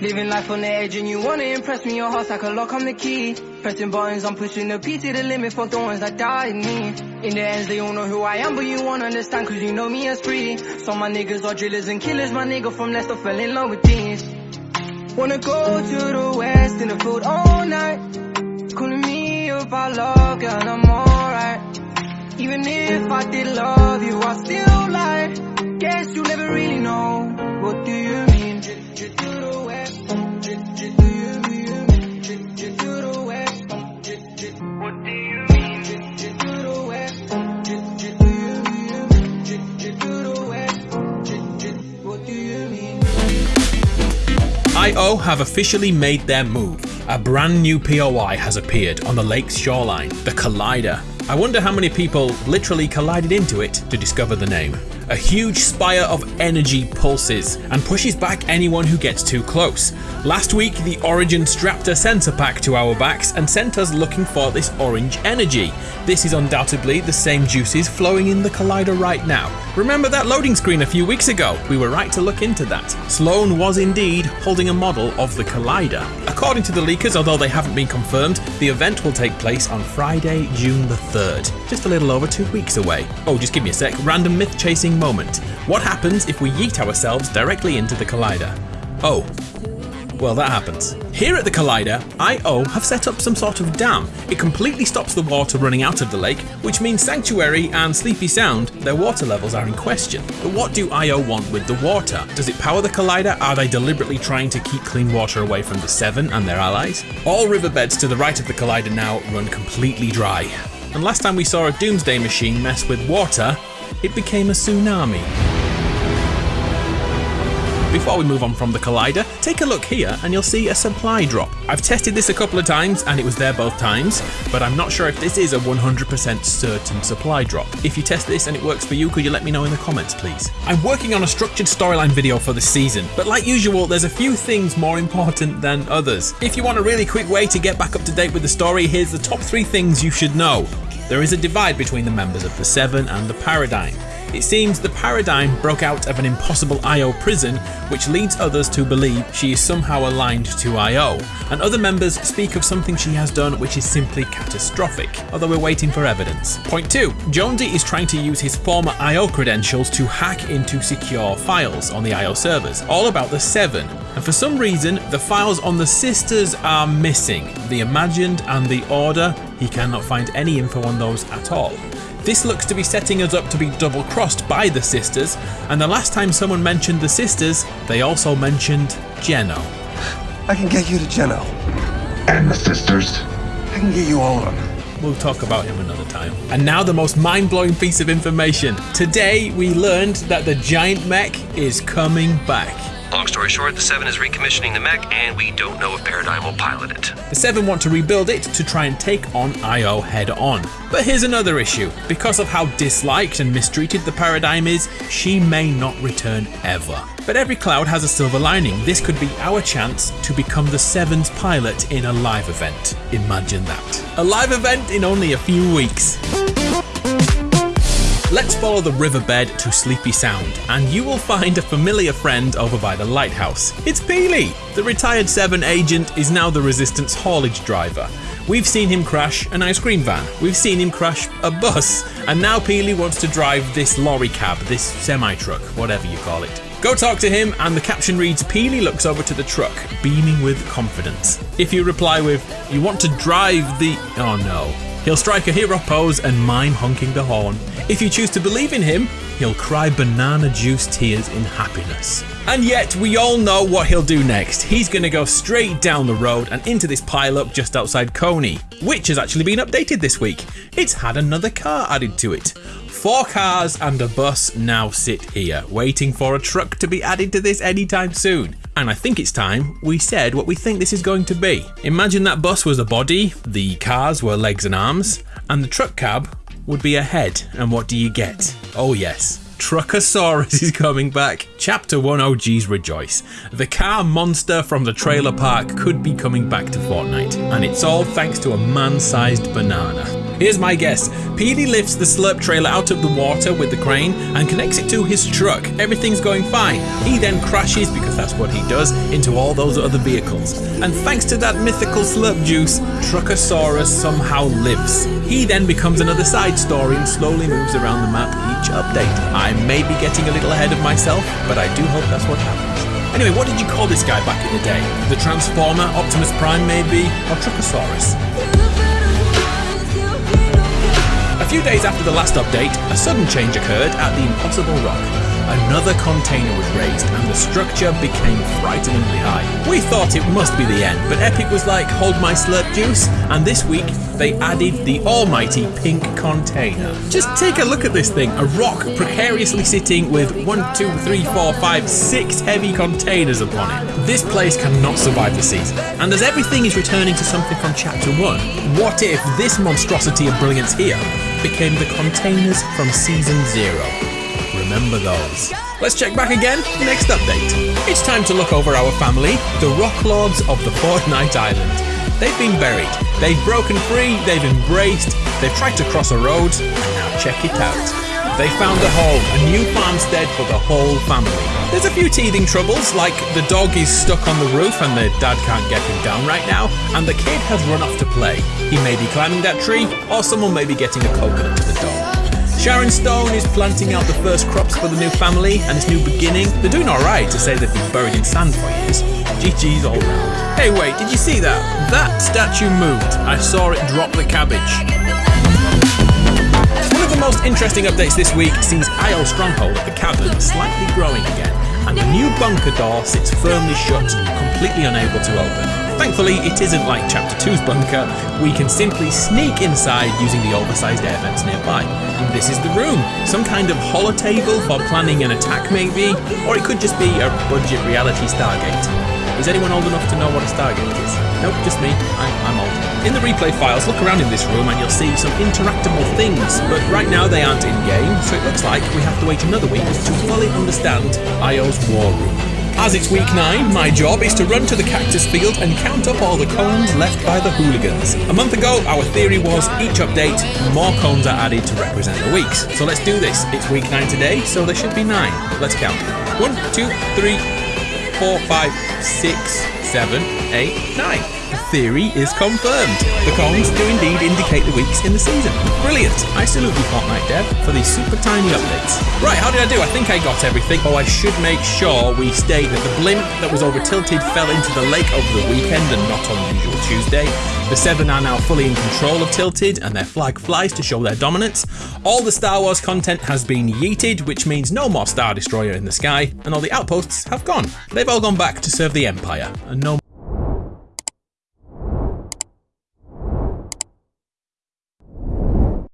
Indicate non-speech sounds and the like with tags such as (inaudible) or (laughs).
Living life on the edge and you wanna impress me, your heart's like a lock, I'm the key. Pressing buttons, I'm pushing the P to the limit for the ones that died me. In the ends, they all know who I am, but you won't understand cause you know me as free. So my niggas are drillers and killers, my nigga from Leicester fell in love with these. Wanna go to the west in the field all night. Calling me about love, girl, I'm alright. Even if I did love you, I still lie. Guess you never really know. What do you mean? IO have officially made their move. A brand new POI has appeared on the lake's shoreline, the Collider. I wonder how many people literally collided into it to discover the name. A huge spire of energy pulses and pushes back anyone who gets too close. Last week, the Origin strapped a sensor pack to our backs and sent us looking for this orange energy. This is undoubtedly the same juices flowing in the Collider right now. Remember that loading screen a few weeks ago? We were right to look into that. Slone was indeed holding a model of the Collider. According to the leakers, although they haven't been confirmed, the event will take place on Friday, June the 3rd, just a little over two weeks away. Oh, just give me a sec, random myth chasing moment. What happens if we yeet ourselves directly into the Collider? Oh, well, that happens. Here at the Collider, IO have set up some sort of dam. It completely stops the water running out of the lake, which means Sanctuary and Sleepy Sound, their water levels are in question. But what do IO want with the water? Does it power the Collider? Are they deliberately trying to keep clean water away from the Seven and their allies? All riverbeds to the right of the Collider now run completely dry. And last time we saw a Doomsday machine mess with water, it became a tsunami. Before we move on from the Collider, take a look here and you'll see a supply drop. I've tested this a couple of times and it was there both times, but I'm not sure if this is a 100% certain supply drop. If you test this and it works for you, could you let me know in the comments please? I'm working on a structured storyline video for the season, but like usual, there's a few things more important than others. If you want a really quick way to get back up to date with the story, here's the top three things you should know. There is a divide between the members of the Seven and the Paradigm. It seems the Paradigm broke out of an impossible IO prison, which leads others to believe she is somehow aligned to IO, and other members speak of something she has done which is simply catastrophic, although we're waiting for evidence. Point 2. Jonesy is trying to use his former IO credentials to hack into secure files on the IO servers, all about the Seven, and for some reason the files on the Sisters are missing. The Imagined and the Order, he cannot find any info on those at all. This looks to be setting us up to be double crossed by the sisters, and the last time someone mentioned the sisters, they also mentioned Geno. I can get you to Geno. And the sisters. I can get you all of them. We'll talk about him another time. And now the most mind blowing piece of information. Today we learned that the giant mech is coming back. Long story short, the Seven is recommissioning the mech, and we don't know if Paradigm will pilot it. The Seven want to rebuild it to try and take on IO head on. But here's another issue. Because of how disliked and mistreated the Paradigm is, she may not return ever. But every cloud has a silver lining. This could be our chance to become the Seven's pilot in a live event. Imagine that. A live event in only a few weeks. Let's follow the riverbed to Sleepy Sound, and you will find a familiar friend over by the lighthouse. It's Peely! The retired 7 agent is now the Resistance haulage driver. We've seen him crash an ice cream van, we've seen him crash a bus, and now Peely wants to drive this lorry cab, this semi truck, whatever you call it. Go talk to him, and the caption reads Peely looks over to the truck, beaming with confidence. If you reply with, You want to drive the. Oh no. He'll strike a hero pose and mime honking the horn. If you choose to believe in him, he'll cry banana juice tears in happiness. And yet, we all know what he'll do next. He's going to go straight down the road and into this pile-up just outside Coney, which has actually been updated this week. It's had another car added to it. Four cars and a bus now sit here, waiting for a truck to be added to this anytime soon. And I think it's time we said what we think this is going to be. Imagine that bus was a body, the cars were legs and arms, and the truck cab would be a head. And what do you get? Oh yes, Truckosaurus (laughs) is coming back. Chapter 1 OGs rejoice. The car monster from the trailer park could be coming back to Fortnite, and it's all thanks to a man-sized banana. Here's my guess. Peely lifts the slurp trailer out of the water with the crane and connects it to his truck. Everything's going fine. He then crashes, because that's what he does, into all those other vehicles. And thanks to that mythical slurp juice, Truckosaurus somehow lives. He then becomes another side story and slowly moves around the map each update. I may be getting a little ahead of myself, but I do hope that's what happens. Anyway, what did you call this guy back in the day? The Transformer, Optimus Prime maybe, or Truckosaurus? Few days after the last update, a sudden change occurred at the Impossible Rock. Another container was raised and the structure became frighteningly high. We thought it must be the end, but Epic was like, hold my slurp juice, and this week they added the almighty pink container. Just take a look at this thing, a rock precariously sitting with one, two, three, four, five, six heavy containers upon it. This place cannot survive the season, and as everything is returning to something from chapter 1, what if this monstrosity of brilliance here became the containers from season 0? Remember those. Let's check back again, next update. It's time to look over our family, the Rock Lords of the Fortnite Island. They've been buried, they've broken free, they've embraced, they've tried to cross a road, and now check it out. They found a home, a new farmstead for the whole family. There's a few teething troubles, like the dog is stuck on the roof and the dad can't get him down right now, and the kid has run off to play. He may be climbing that tree, or someone may be getting a coconut to the dog. Sharon Stone is planting out the first crops for the new family and its new beginning. They're doing alright to say they've been buried in sand for years. GG's all round. Hey wait, did you see that? That statue moved. I saw it drop the cabbage. One of the most interesting updates this week sees IO Stronghold at the cavern slightly growing again, and the new bunker door sits firmly shut, completely unable to open. Thankfully, it isn't like Chapter 2's bunker, we can simply sneak inside using the oversized air vents nearby. And this is the room, some kind of holotable for planning an attack maybe, or it could just be a budget reality Stargate. Is anyone old enough to know what a Stargate is? Nope, just me. I'm, I'm old. In the replay files, look around in this room and you'll see some interactable things, but right now they aren't in game, so it looks like we have to wait another week to fully understand IO's war room. As it's week 9, my job is to run to the cactus field and count up all the cones left by the hooligans. A month ago, our theory was each update, more cones are added to represent the weeks. So let's do this. It's week 9 today, so there should be 9. Let's count. 1, 2, 3, 4, 5, 6, 7, 8, 9 theory is confirmed. The cones do indeed indicate the weeks in the season. Brilliant! I salute you Fortnite Dev for these super tiny updates. Right, how did I do? I think I got everything. Oh, I should make sure we state that the blimp that was over tilted fell into the lake over the weekend and not on usual Tuesday. The Seven are now fully in control of Tilted and their flag flies to show their dominance. All the Star Wars content has been yeeted, which means no more Star Destroyer in the sky, and all the outposts have gone. They've all gone back to serve the Empire, and no